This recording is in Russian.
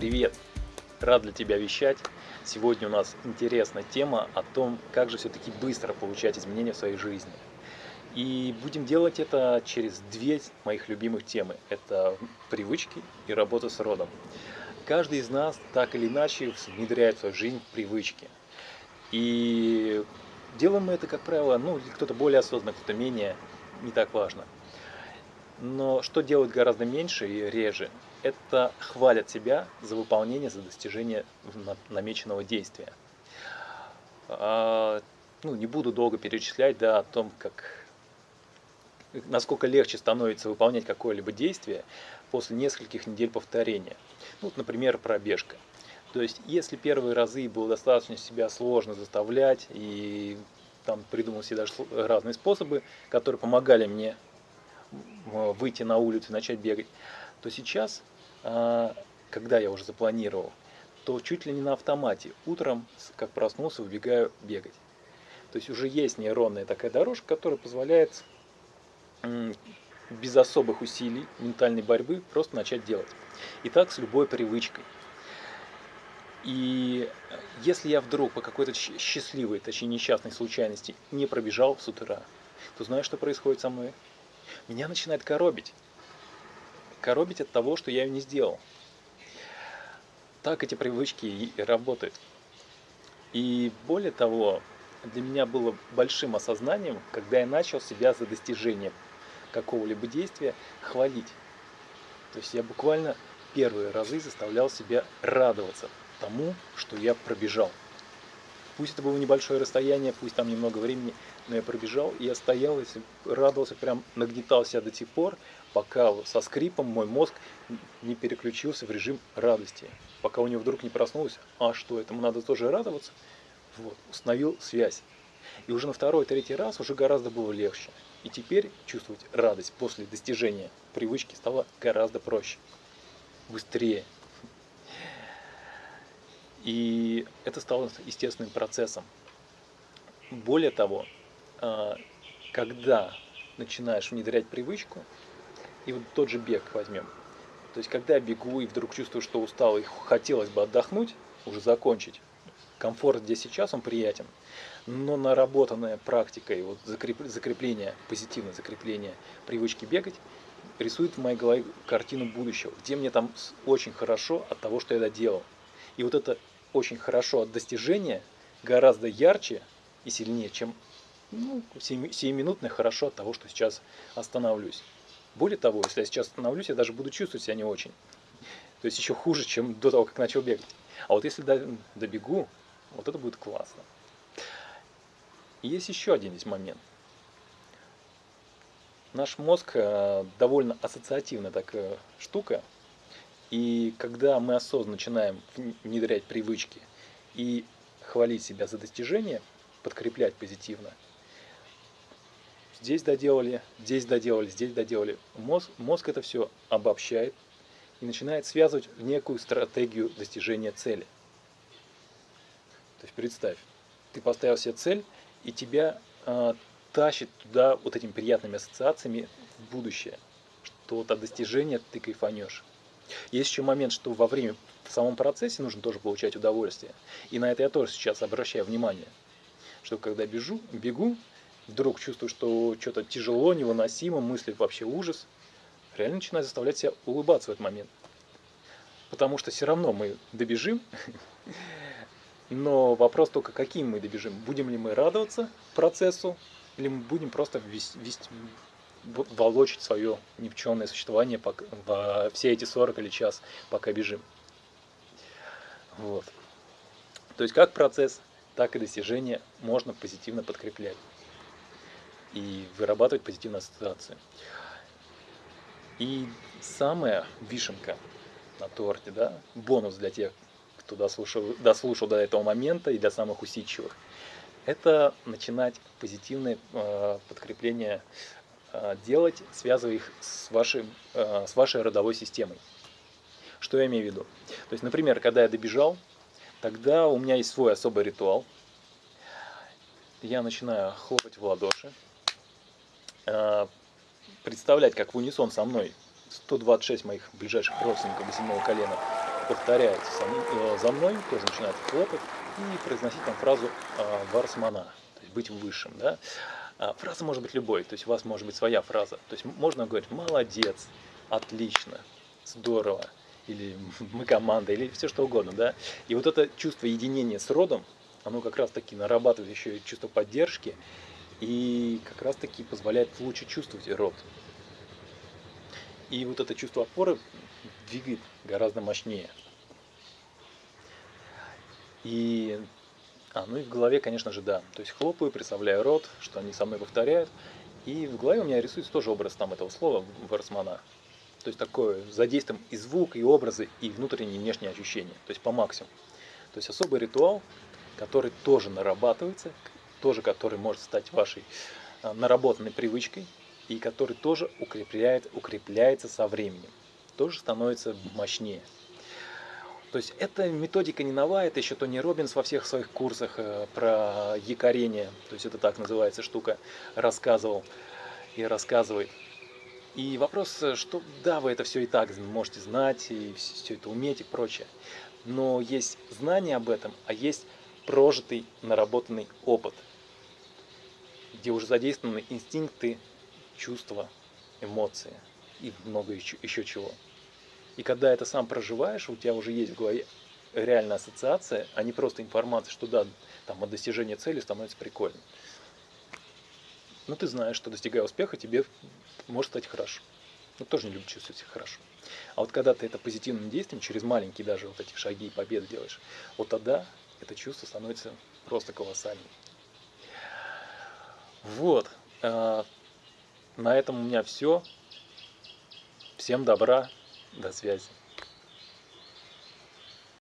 Привет! Рад для тебя вещать. Сегодня у нас интересная тема о том, как же все-таки быстро получать изменения в своей жизни. И будем делать это через две моих любимых темы. Это привычки и работа с родом. Каждый из нас так или иначе внедряет в свою жизнь привычки. И делаем мы это, как правило, ну, кто-то более осознанно, кто-то менее, не так важно. Но что делают гораздо меньше и реже, это хвалят себя за выполнение, за достижение намеченного действия. А, ну, не буду долго перечислять да, о том, как, насколько легче становится выполнять какое-либо действие после нескольких недель повторения. Ну, вот, например, пробежка. То есть, если первые разы было достаточно себя сложно заставлять, и там придумал себе даже разные способы, которые помогали мне выйти на улицу и начать бегать, то сейчас, когда я уже запланировал, то чуть ли не на автомате утром, как проснулся, выбегаю бегать. То есть уже есть нейронная такая дорожка, которая позволяет без особых усилий ментальной борьбы просто начать делать. И так с любой привычкой. И если я вдруг по какой-то счастливой, точнее несчастной случайности не пробежал с утра, то знаешь, что происходит со мной? меня начинает коробить. Коробить от того, что я ее не сделал. Так эти привычки и работают. И более того, для меня было большим осознанием, когда я начал себя за достижение какого-либо действия хвалить. То есть я буквально первые разы заставлял себя радоваться тому, что я пробежал. Пусть это было небольшое расстояние, пусть там немного времени, но я пробежал, и я стоял и радовался, прям нагнетал себя до тех пор, пока со скрипом мой мозг не переключился в режим радости. Пока у него вдруг не проснулось, а что, этому надо тоже радоваться? Вот, установил связь. И уже на второй, третий раз уже гораздо было легче. И теперь чувствовать радость после достижения привычки стало гораздо проще, быстрее. И это стало естественным процессом. Более того, а, когда начинаешь внедрять привычку, и вот тот же бег возьмем. То есть, когда я бегу и вдруг чувствую, что устал и хотелось бы отдохнуть, уже закончить, комфорт здесь сейчас, он приятен. Но наработанная практика и вот закреп, закрепление, позитивное закрепление привычки бегать, рисует в моей голове картину будущего, где мне там очень хорошо от того, что я доделал. И вот это очень хорошо от достижения гораздо ярче и сильнее, чем ну, сиюминутное хорошо от того, что сейчас остановлюсь. Более того, если я сейчас остановлюсь, я даже буду чувствовать себя не очень. То есть еще хуже, чем до того, как начал бегать. А вот если добегу, вот это будет классно. И есть еще один здесь момент. Наш мозг э, довольно ассоциативная такая штука. И когда мы осознанно начинаем внедрять привычки и хвалить себя за достижения, подкреплять позитивно – здесь доделали, здесь доделали, здесь доделали. Мозг, мозг это все обобщает и начинает связывать в некую стратегию достижения цели. То есть представь, ты поставил себе цель, и тебя э, тащит туда вот этими приятными ассоциациями в будущее, что вот от достижения ты кайфанешь. Есть еще момент, что во время, в самом процессе нужно тоже получать удовольствие. И на это я тоже сейчас обращаю внимание, что когда бежу, бегу, вдруг чувствую, что что-то тяжело, невыносимо, мысли вообще ужас, реально начинаю заставлять себя улыбаться в этот момент. Потому что все равно мы добежим, но вопрос только, каким мы добежим. Будем ли мы радоваться процессу, или мы будем просто вести, вести, волочить свое никчемное существование пока, во все эти 40 или час, пока бежим. Вот. То есть как процесс, так и достижение можно позитивно подкреплять и вырабатывать позитивные ассоциации. И самая вишенка на торте, да, бонус для тех, кто дослушал, дослушал до этого момента и для самых усидчивых, это начинать позитивное э, подкрепление делать, связывая их с, вашим, э, с вашей родовой системой. Что я имею в виду? То есть, например, когда я добежал, тогда у меня есть свой особый ритуал. Я начинаю хлопать в ладоши, Э, представлять, как в унисон со мной 126 моих ближайших родственников до колена повторяете э, за мной, тоже начинаете хлопать и произносить там фразу э, «варсмана», то есть быть высшим. Да? А фраза может быть любой, то есть у вас может быть своя фраза. То есть можно говорить «молодец», «отлично», «здорово», или «мы команда», или все что угодно. Да? И вот это чувство единения с родом, оно как раз таки нарабатывает еще и чувство поддержки, и как раз таки позволяет лучше чувствовать род. И вот это чувство опоры двигает гораздо мощнее. И, а, ну и в голове, конечно же, да. То есть хлопаю, представляю рот, что они со мной повторяют. И в голове у меня рисуется тоже образ там этого слова Варсмана. То есть такое задействуем и звук, и образы, и внутренние, и внешние ощущения. То есть по максимуму. То есть особый ритуал, который тоже нарабатывается, тоже который может стать вашей а, наработанной привычкой, и который тоже укрепляет, укрепляется со временем, тоже становится мощнее. То есть эта методика не новая, это еще Тони Робинс во всех своих курсах э, про якорение, то есть это так называется штука, рассказывал и рассказывает. И вопрос, что да, вы это все и так можете знать, и все это уметь и прочее. Но есть знание об этом, а есть прожитый, наработанный опыт, где уже задействованы инстинкты, чувства, эмоции и много еще, еще чего. И когда это сам проживаешь, у тебя уже есть в голове реальная ассоциация, а не просто информация, что да, там от достижения цели становится прикольно. Но ты знаешь, что достигая успеха, тебе может стать хорошо. Ну, тоже не любит чувствовать себя хорошо. А вот когда ты это позитивным действием, через маленькие даже вот эти шаги и победы делаешь, вот тогда это чувство становится просто колоссальным. Вот. А, на этом у меня все. Всем добра, до связи.